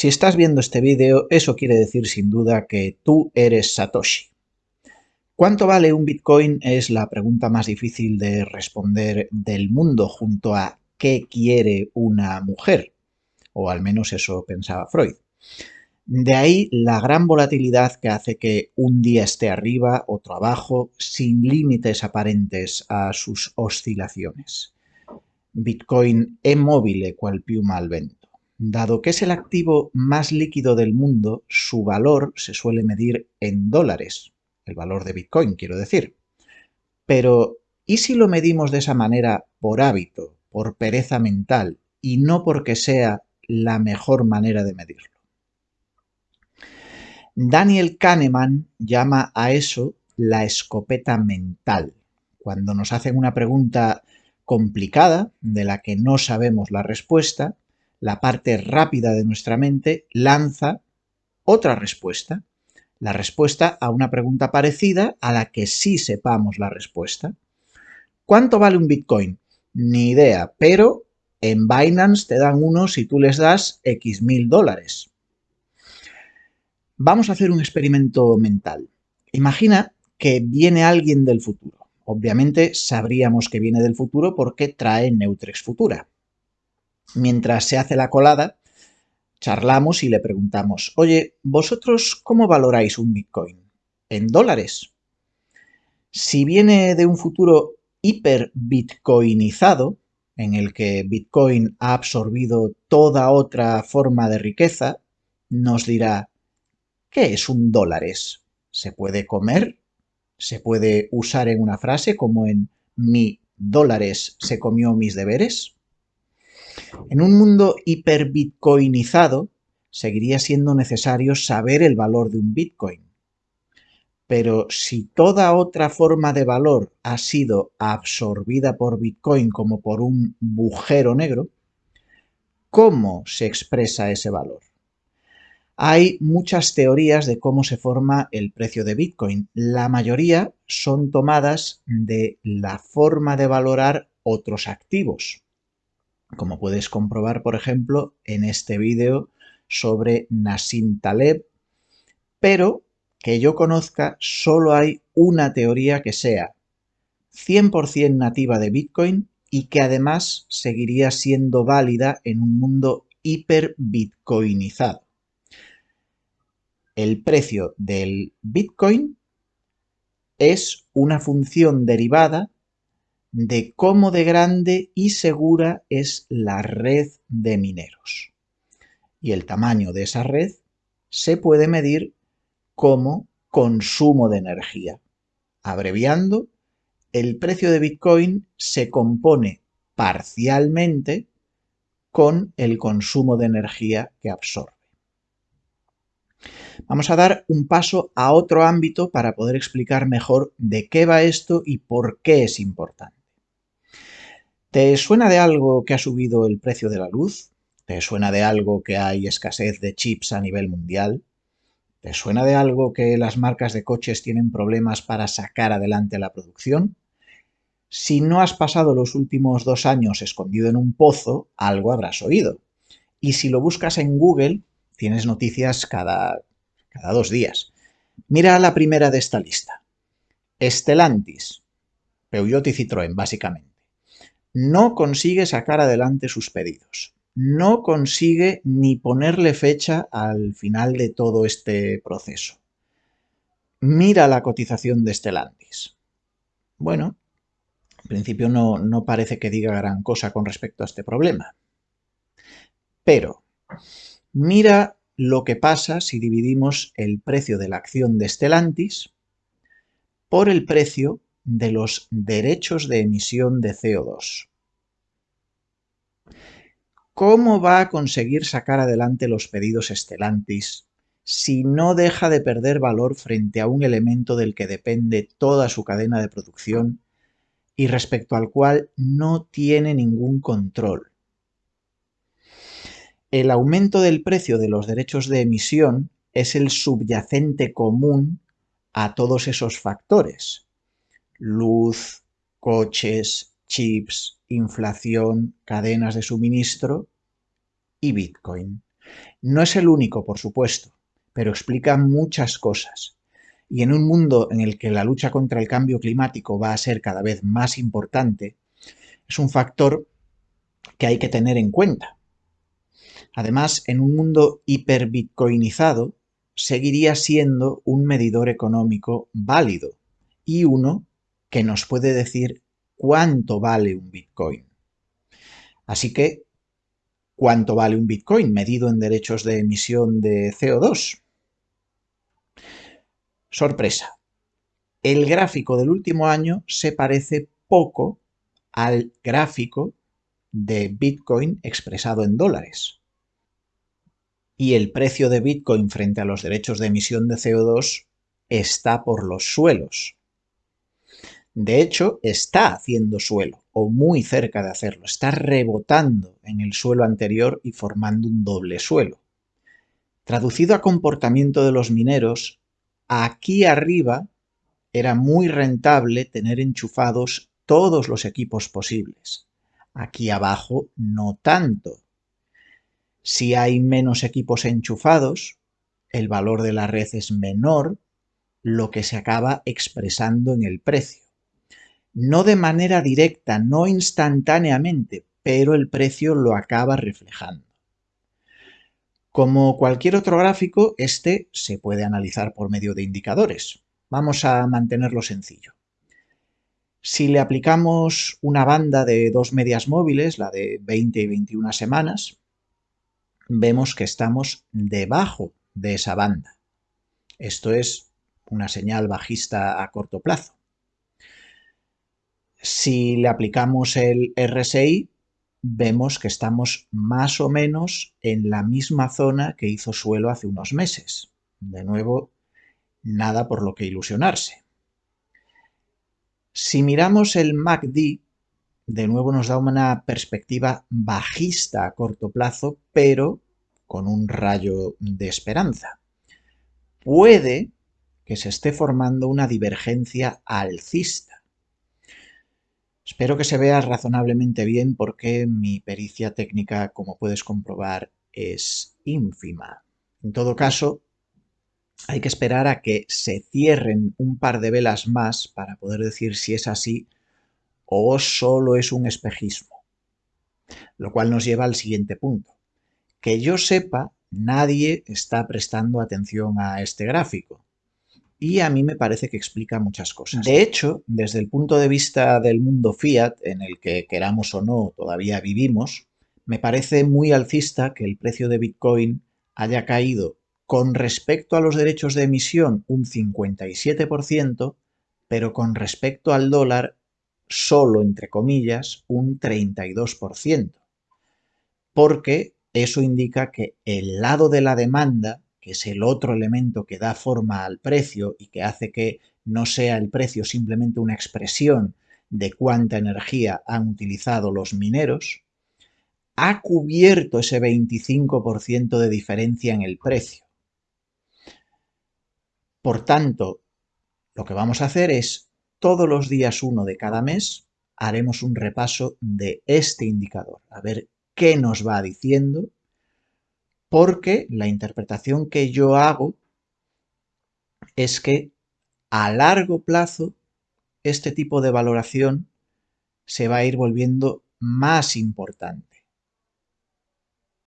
Si estás viendo este vídeo, eso quiere decir sin duda que tú eres Satoshi. ¿Cuánto vale un Bitcoin? Es la pregunta más difícil de responder del mundo junto a ¿qué quiere una mujer? O al menos eso pensaba Freud. De ahí la gran volatilidad que hace que un día esté arriba, otro abajo, sin límites aparentes a sus oscilaciones. Bitcoin è mobile cual piuma al vento. Dado que es el activo más líquido del mundo, su valor se suele medir en dólares, el valor de Bitcoin, quiero decir. Pero, ¿y si lo medimos de esa manera por hábito, por pereza mental y no porque sea la mejor manera de medirlo? Daniel Kahneman llama a eso la escopeta mental. Cuando nos hacen una pregunta complicada de la que no sabemos la respuesta, la parte rápida de nuestra mente lanza otra respuesta la respuesta a una pregunta parecida a la que sí sepamos la respuesta. ¿Cuánto vale un Bitcoin? Ni idea, pero en Binance te dan uno si tú les das X mil dólares. Vamos a hacer un experimento mental. Imagina que viene alguien del futuro. Obviamente sabríamos que viene del futuro porque trae Neutrex Futura. Mientras se hace la colada, charlamos y le preguntamos, oye, ¿vosotros cómo valoráis un Bitcoin? ¿En dólares? Si viene de un futuro hiper bitcoinizado, en el que Bitcoin ha absorbido toda otra forma de riqueza, nos dirá, ¿qué es un dólares? ¿Se puede comer? ¿Se puede usar en una frase como en mi dólares se comió mis deberes? En un mundo hiperbitcoinizado, seguiría siendo necesario saber el valor de un bitcoin. Pero si toda otra forma de valor ha sido absorbida por bitcoin como por un bujero negro, ¿cómo se expresa ese valor? Hay muchas teorías de cómo se forma el precio de Bitcoin. La mayoría son tomadas de la forma de valorar otros activos como puedes comprobar, por ejemplo, en este vídeo sobre Nassim Taleb, pero que yo conozca solo hay una teoría que sea 100% nativa de Bitcoin y que además seguiría siendo válida en un mundo hiper-bitcoinizado. El precio del Bitcoin es una función derivada de cómo de grande y segura es la red de mineros. Y el tamaño de esa red se puede medir como consumo de energía. Abreviando, el precio de Bitcoin se compone parcialmente con el consumo de energía que absorbe. Vamos a dar un paso a otro ámbito para poder explicar mejor de qué va esto y por qué es importante. ¿Te suena de algo que ha subido el precio de la luz? ¿Te suena de algo que hay escasez de chips a nivel mundial? ¿Te suena de algo que las marcas de coches tienen problemas para sacar adelante la producción? Si no has pasado los últimos dos años escondido en un pozo, algo habrás oído. Y si lo buscas en Google, tienes noticias cada, cada dos días. Mira la primera de esta lista. Estelantis, Peugeot y Citroën, básicamente no consigue sacar adelante sus pedidos. No consigue ni ponerle fecha al final de todo este proceso. Mira la cotización de Stellantis. Bueno, en principio no, no parece que diga gran cosa con respecto a este problema. Pero mira lo que pasa si dividimos el precio de la acción de Stellantis por el precio de los derechos de emisión de CO2. ¿Cómo va a conseguir sacar adelante los pedidos Estelantis si no deja de perder valor frente a un elemento del que depende toda su cadena de producción y respecto al cual no tiene ningún control? El aumento del precio de los derechos de emisión es el subyacente común a todos esos factores, luz, coches, chips, inflación, cadenas de suministro y Bitcoin. No es el único, por supuesto, pero explica muchas cosas. Y en un mundo en el que la lucha contra el cambio climático va a ser cada vez más importante, es un factor que hay que tener en cuenta. Además, en un mundo hiperbitcoinizado, seguiría siendo un medidor económico válido y uno que nos puede decir cuánto vale un Bitcoin. Así que, ¿cuánto vale un Bitcoin medido en derechos de emisión de CO2? Sorpresa. El gráfico del último año se parece poco al gráfico de Bitcoin expresado en dólares. Y el precio de Bitcoin frente a los derechos de emisión de CO2 está por los suelos. De hecho, está haciendo suelo, o muy cerca de hacerlo. Está rebotando en el suelo anterior y formando un doble suelo. Traducido a comportamiento de los mineros, aquí arriba era muy rentable tener enchufados todos los equipos posibles. Aquí abajo no tanto. Si hay menos equipos enchufados, el valor de la red es menor, lo que se acaba expresando en el precio. No de manera directa, no instantáneamente, pero el precio lo acaba reflejando. Como cualquier otro gráfico, este se puede analizar por medio de indicadores. Vamos a mantenerlo sencillo. Si le aplicamos una banda de dos medias móviles, la de 20 y 21 semanas, vemos que estamos debajo de esa banda. Esto es una señal bajista a corto plazo. Si le aplicamos el RSI, vemos que estamos más o menos en la misma zona que hizo suelo hace unos meses. De nuevo, nada por lo que ilusionarse. Si miramos el MACD, de nuevo nos da una perspectiva bajista a corto plazo, pero con un rayo de esperanza. Puede que se esté formando una divergencia alcista. Espero que se vea razonablemente bien porque mi pericia técnica, como puedes comprobar, es ínfima. En todo caso, hay que esperar a que se cierren un par de velas más para poder decir si es así o solo es un espejismo. Lo cual nos lleva al siguiente punto. Que yo sepa, nadie está prestando atención a este gráfico y a mí me parece que explica muchas cosas. De hecho, desde el punto de vista del mundo fiat, en el que queramos o no todavía vivimos, me parece muy alcista que el precio de Bitcoin haya caído con respecto a los derechos de emisión un 57%, pero con respecto al dólar solo, entre comillas, un 32%. Porque eso indica que el lado de la demanda que es el otro elemento que da forma al precio y que hace que no sea el precio simplemente una expresión de cuánta energía han utilizado los mineros, ha cubierto ese 25% de diferencia en el precio. Por tanto, lo que vamos a hacer es, todos los días uno de cada mes, haremos un repaso de este indicador, a ver qué nos va diciendo porque la interpretación que yo hago es que a largo plazo este tipo de valoración se va a ir volviendo más importante.